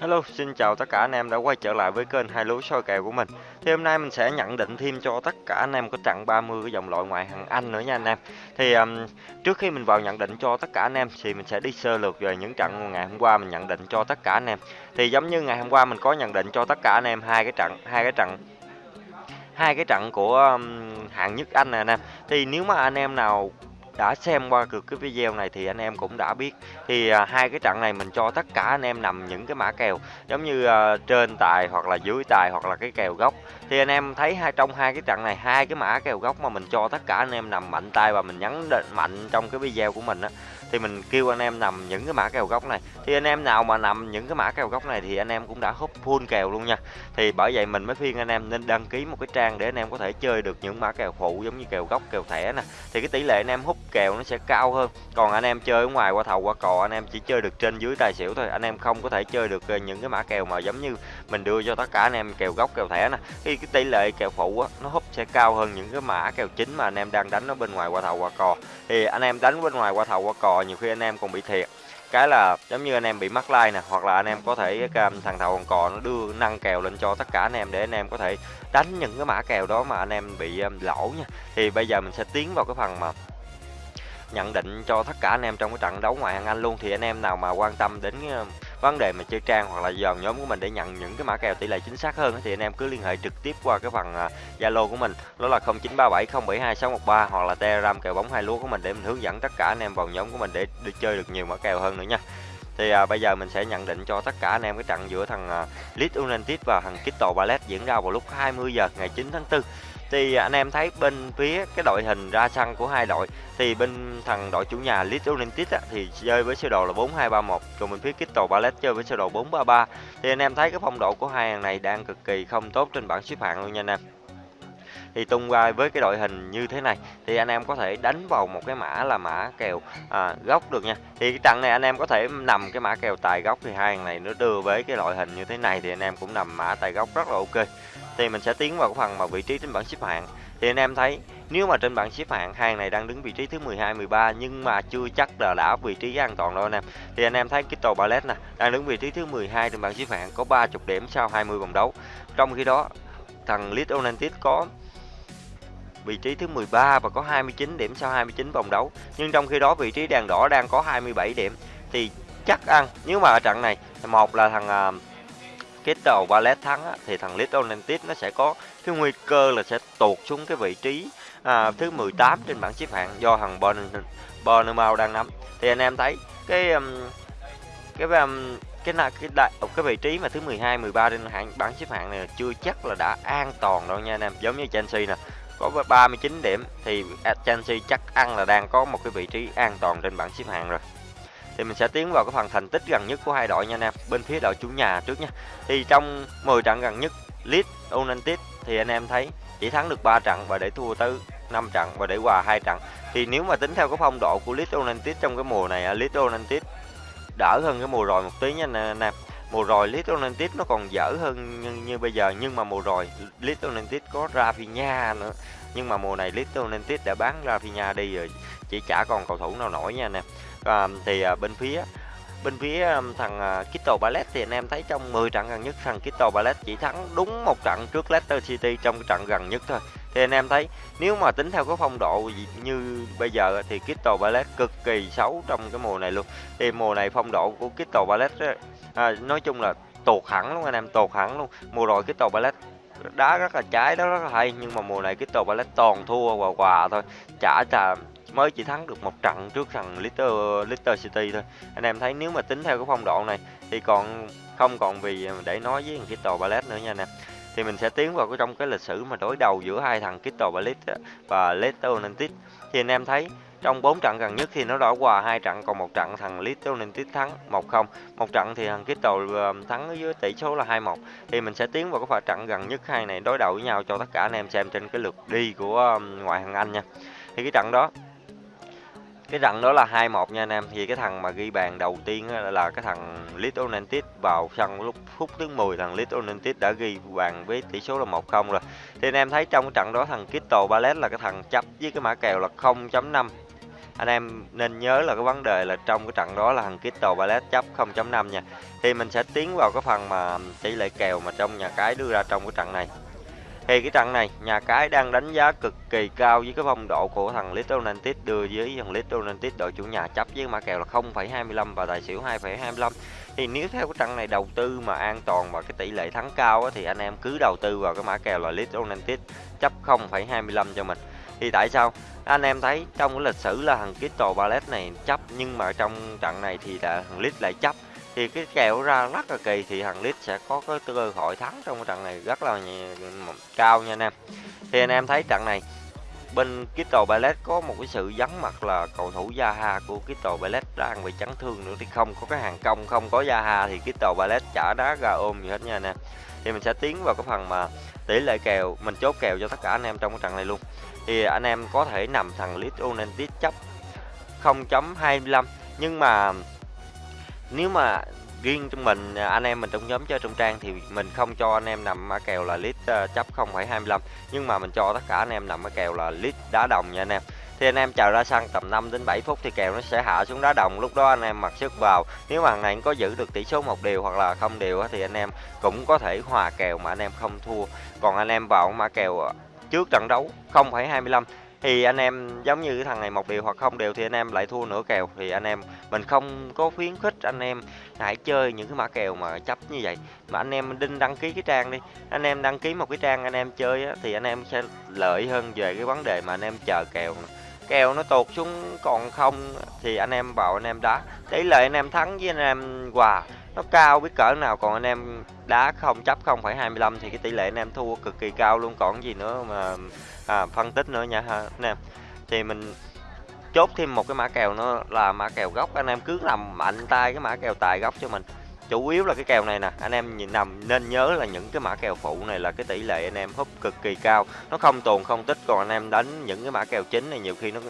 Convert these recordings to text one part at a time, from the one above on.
Hello, xin chào tất cả anh em đã quay trở lại với kênh hai lúa soi kèo của mình. Thì hôm nay mình sẽ nhận định thêm cho tất cả anh em có trận 30 cái dòng loại ngoại hạng Anh nữa nha anh em. Thì um, trước khi mình vào nhận định cho tất cả anh em thì mình sẽ đi sơ lược về những trận ngày hôm qua mình nhận định cho tất cả anh em. Thì giống như ngày hôm qua mình có nhận định cho tất cả anh em hai cái trận, hai cái trận hai cái trận của um, hạng nhất Anh nè anh em. Thì nếu mà anh em nào đã xem qua được cái video này thì anh em cũng đã biết thì à, hai cái trận này mình cho tất cả anh em nằm những cái mã kèo giống như à, trên tài hoặc là dưới tài hoặc là cái kèo gốc thì anh em thấy hai trong hai cái trận này hai cái mã kèo gốc mà mình cho tất cả anh em nằm mạnh tay và mình nhấn mạnh trong cái video của mình á thì mình kêu anh em nằm những cái mã kèo gốc này thì anh em nào mà nằm những cái mã kèo gốc này thì anh em cũng đã hút full kèo luôn nha thì bởi vậy mình mới khuyên anh em nên đăng ký một cái trang để anh em có thể chơi được những mã kèo phụ giống như kèo gốc kèo thẻ nè thì cái tỷ lệ anh em hút kèo nó sẽ cao hơn còn anh em chơi ở ngoài qua thầu qua cò anh em chỉ chơi được trên dưới tài xỉu thôi anh em không có thể chơi được những cái mã kèo mà giống như mình đưa cho tất cả anh em kèo gốc kèo thẻ nè khi cái tỷ lệ kèo phụ á nó húp sẽ cao hơn những cái mã kèo chính mà anh em đang đánh ở bên ngoài qua thầu qua cò thì anh em đánh bên ngoài qua thầu qua cò nhiều khi anh em còn bị thiệt cái là giống như anh em bị mắc like nè hoặc là anh em có thể thằng thầu còn cò nó đưa nâng kèo lên cho tất cả anh em để anh em có thể đánh những cái mã kèo đó mà anh em bị lỗ nha thì bây giờ mình sẽ tiến vào cái phần mà nhận định cho tất cả anh em trong cái trận đấu ngoại hạng Anh luôn. Thì anh em nào mà quan tâm đến ờ, vấn đề mà chơi trang hoặc là vào nhóm của mình để nhận những cái mã kèo tỷ lệ chính xác hơn thì anh em cứ liên hệ trực tiếp qua cái phần ờ, Zalo của mình. Đó là 0937072613 hoặc là Telegram kèo bóng hai lúa của mình để mình hướng dẫn tất cả anh em vào nhóm của mình để đi chơi được nhiều mã kèo hơn nữa nha. Thì à, bây giờ mình sẽ nhận định cho tất cả anh em cái trận giữa thằng à, Leeds United và thằng Crystal Palace diễn ra vào lúc 20 giờ ngày 9 tháng 4 thì anh em thấy bên phía cái đội hình ra sân của hai đội thì bên thằng đội chủ nhà Leeds United á, thì chơi với sơ đồ là 4231 còn bên phía Crystal Palace chơi với sơ đồ 433 thì anh em thấy cái phong độ của hai hàng này đang cực kỳ không tốt trên bảng xếp hạng luôn nha anh em. Thì tung ra với cái đội hình như thế này thì anh em có thể đánh vào một cái mã là mã kèo à, góc được nha. Thì cái trận này anh em có thể nằm cái mã kèo tài góc thì hai hàng này nó đưa với cái loại hình như thế này thì anh em cũng nằm mã tài góc rất là ok thì mình sẽ tiến vào cái phần mà vị trí trên bảng xếp hạng. Thì anh em thấy nếu mà trên bảng xếp hạng hàng này đang đứng vị trí thứ 12 13 nhưng mà chưa chắc là đã vị trí an toàn đâu anh em. Thì anh em thấy cái tàu ballet nè đang đứng vị trí thứ 12 trên bảng xếp hạng có 30 điểm sau 20 vòng đấu. Trong khi đó thằng Leeds United có vị trí thứ 13 và có 29 điểm sau 29 vòng đấu. Nhưng trong khi đó vị trí đèn đỏ đang có 27 điểm. Thì chắc ăn nếu mà ở trận này một là thằng uh, kết đầu Ballet thắng á, thì thằng little United nó sẽ có cái nguy cơ là sẽ tụt xuống cái vị trí à, thứ 18 trên bảng xếp hạng do thằng Bournemouth đang nắm. Thì anh em thấy cái um, cái um, cái cái cái đại ờ, cái vị trí mà thứ 12 13 trên hạng bảng xếp hạng này chưa chắc là đã an toàn đâu nha anh em. Giống như Chelsea nè có 39 điểm thì à, Chelsea chắc ăn là đang có một cái vị trí an toàn trên bảng xếp hạng rồi thì mình sẽ tiến vào cái phần thành tích gần nhất của hai đội nha anh em bên phía đội chủ nhà trước nha. Thì trong 10 trận gần nhất Leeds United thì anh em thấy chỉ thắng được 3 trận và để thua tới 5 trận và để hòa hai trận. Thì nếu mà tính theo cái phong độ của Leeds United trong cái mùa này Leeds United đỡ hơn cái mùa rồi một tí nha anh em. Mùa rồi Leeds United nó còn dở hơn như, như bây giờ nhưng mà mùa rồi Leeds United có Rafinha nữa. Nhưng mà mùa này Leeds United đã bán Rafinha đi rồi chỉ chả còn cầu thủ nào nổi nha anh em à, thì à, bên phía bên phía um, thằng uh, Crystal Palace thì anh em thấy trong 10 trận gần nhất thằng Crystal Palace chỉ thắng đúng một trận trước Leicester City trong trận gần nhất thôi. Thì anh em thấy nếu mà tính theo cái phong độ như bây giờ thì Crystal Palace cực kỳ xấu trong cái mùa này luôn. Thì mùa này phong độ của Crystal Palace à, nói chung là tụt hẳn luôn anh em tụt hẳn luôn. Mùa rồi Crystal Palace đá rất là trái đó rất là hay nhưng mà mùa này Crystal Palace toàn thua và quà thôi chả là mới chỉ thắng được một trận trước thằng Little Little City thôi. Anh em thấy nếu mà tính theo cái phong độ này thì còn không còn vì để nói với thằng Crystal Palace nữa nha nè thì mình sẽ tiến vào cái trong cái lịch sử mà đối đầu giữa hai thằng Crystal Palace và Leicester United. Thì anh em thấy trong 4 trận gần nhất thì nó đã hòa hai trận, còn một trận thằng Leicester United thắng 1-0 một trận thì thằng Crystal um, thắng với tỷ số là 2-1 thì mình sẽ tiến vào cái pha trận gần nhất hai này đối đầu với nhau cho tất cả anh em xem trên cái lượt đi của um, ngoại hạng Anh nha. Thì cái trận đó cái trận đó là 2-1 nha anh em. Thì cái thằng mà ghi bàn đầu tiên là cái thằng Little United vào sân lúc, phút thứ 10 thằng Little United đã ghi bàn với tỷ số là 1-0 rồi. Thì anh em thấy trong cái trận đó thằng Crystal Palace là cái thằng chấp với cái mã kèo là 0.5 anh em nên nhớ là cái vấn đề là trong cái trận đó là thằng Crystal Palace chấp 0.5 nha. Thì mình sẽ tiến vào cái phần mà tỷ lệ kèo mà trong nhà cái đưa ra trong cái trận này thì cái trận này nhà cái đang đánh giá cực kỳ cao với cái phong độ của thằng Little United đưa với thằng Little United đội chủ nhà chấp với mã kèo là 0,25 và tài xỉu 2,25 thì nếu theo cái trận này đầu tư mà an toàn và cái tỷ lệ thắng cao á, thì anh em cứ đầu tư vào cái mã kèo là Little United chấp 0,25 cho mình. Thì tại sao? Anh em thấy trong cái lịch sử là thằng Crystal Palace này chấp nhưng mà trong trận này thì là thằng Leeds lại chấp thì cái kèo ra rất là kỳ, thì thằng Leeds sẽ có cái cơ hội thắng trong cái trận này rất là cao nha anh em. Thì anh em thấy trận này, bên Crystal Palace có một cái sự vắng mặt là cầu thủ Zaha của Crystal Palace đang bị chấn thương nữa thì không có cái hàng công, không có Zaha thì Crystal Palace chả đá ra ôm gì hết nha anh em. Thì mình sẽ tiến vào cái phần mà tỷ lệ kèo, mình chốt kèo cho tất cả anh em trong cái trận này luôn. Thì anh em có thể nằm thằng Leeds United chấp 0.25 nhưng mà nếu mà riêng trong mình à, anh em mình trong nhóm chơi trong trang thì mình không cho anh em nằm mã kèo là lít ờ, chấp 0,25 nhưng mà mình cho tất cả anh em nằm mã kèo là lít đá đồng nha anh em. Thì anh em chờ ra sân tầm 5 đến 7 phút thì kèo nó sẽ hạ xuống đá đồng. Lúc đó anh em mặc sức vào. Nếu mà thằng này có giữ được tỷ số một điều hoặc là không điều thì anh em cũng có thể hòa kèo mà anh em không thua. Còn anh em vào mã kèo trước trận đấu 0,25 thì anh em giống như cái thằng này một điều hoặc không đều thì anh em lại thua nửa kèo thì anh em mình không có khuyến khích anh em hãy chơi những cái mã kèo mà chấp như vậy mà anh em đinh đăng ký cái trang đi anh em đăng ký một cái trang anh em chơi á, thì anh em sẽ lợi hơn về cái vấn đề mà anh em chờ kèo kèo nó tụt xuống còn không thì anh em vào anh em đá tỷ lệ anh em thắng với anh em hòa nó cao biết cỡ nào còn anh em đá không chấp 0,25 thì cái tỷ lệ anh em thua cực kỳ cao luôn. Còn gì nữa mà à, phân tích nữa nha ha. Anh em thì mình chốt thêm một cái mã kèo nữa là mã kèo góc anh em cứ làm mạnh tay cái mã kèo tài góc cho mình. Chủ yếu là cái kèo này nè anh em nhìn nằm nên nhớ là những cái mã kèo phụ này là cái tỷ lệ anh em húp cực kỳ cao. Nó không tồn không tích còn anh em đánh những cái mã kèo chính này nhiều khi nó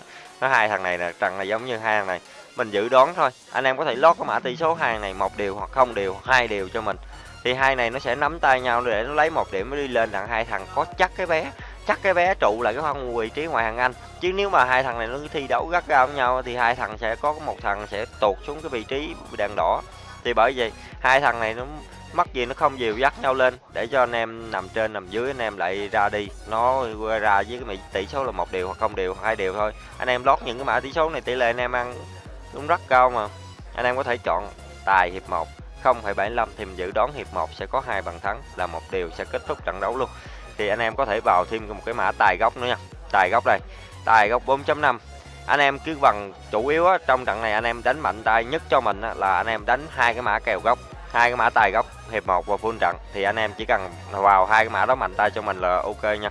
nó hai thằng này là trần là giống như hai thằng này mình dự đoán thôi. Anh em có thể lót cái mã tỷ số hàng này một điều hoặc không điều, hai điều cho mình. Thì hai này nó sẽ nắm tay nhau để nó lấy một điểm mới đi lên đặng hai thằng. Có chắc cái vé, chắc cái vé trụ lại cái phân vị trí ngoài hàng anh. Chứ nếu mà hai thằng này nó thi đấu gắt gao với nhau thì hai thằng sẽ có một thằng sẽ tụt xuống cái vị trí đèn đỏ. Thì bởi vì hai thằng này nó mất gì nó không dìu dắt nhau lên để cho anh em nằm trên nằm dưới, anh em lại ra đi. Nó ra với cái tỷ số là một điều hoặc không điều hoặc hai điều thôi. Anh em lót những cái mã tỷ số này tỷ lệ anh em ăn cũng rất cao mà. Anh em có thể chọn tài hiệp 1 0,75 thì mình dự đoán hiệp 1 sẽ có hai bàn thắng là một điều sẽ kết thúc trận đấu luôn. Thì anh em có thể vào thêm một cái mã tài góc nữa nha. Tài góc đây tài góc 4.5 anh em cứ bằng chủ yếu á, trong trận này anh em đánh mạnh tay nhất cho mình á, là anh em đánh hai cái mã kèo góc hai cái mã tài góc hiệp 1 và full trận. Thì anh em chỉ cần vào hai cái mã đó mạnh tay cho mình là ok nha.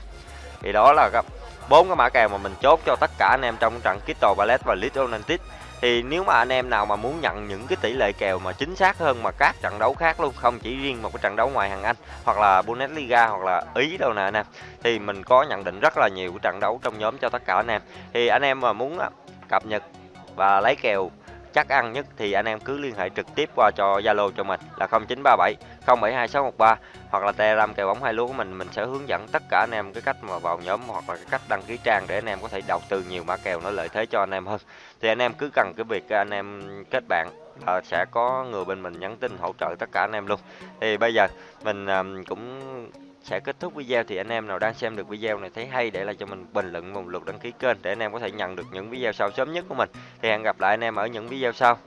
Thì đó là bốn cái mã kèo mà mình chốt cho tất cả anh em trong trận Crystal Palace và Leeds United thì nếu mà anh em nào mà muốn nhận những cái tỷ lệ kèo mà chính xác hơn mà các trận đấu khác luôn, không chỉ riêng một cái trận đấu ngoài hàng Anh hoặc là Bundesliga hoặc là Ý đâu nè anh em, thì mình có nhận định rất là nhiều cái trận đấu trong nhóm cho tất cả anh em. Thì anh em mà muốn à, cập nhật và lấy kèo chắc ăn nhất thì anh em cứ liên hệ trực tiếp qua cho Zalo cho mình là 0937 072613 hoặc là Telegram kèo bóng hai lúa của mình mình sẽ hướng dẫn tất cả anh em cái cách mà vào nhóm hoặc là cái cách đăng ký trang để anh em có thể đầu tư nhiều mã kèo nó lợi thế cho anh em hơn. Thì anh em cứ cần cái việc anh em kết bạn là sẽ có người bên mình nhắn tin hỗ trợ tất cả anh em luôn. Thì bây giờ mình ờ, cũng sẽ kết thúc video thì anh em nào đang xem được video này thấy hay để lại cho mình bình luận vùng lượt đăng ký kênh để anh em có thể nhận được những video sau sớm nhất của mình. Thì hẹn gặp lại anh em ở những video sau.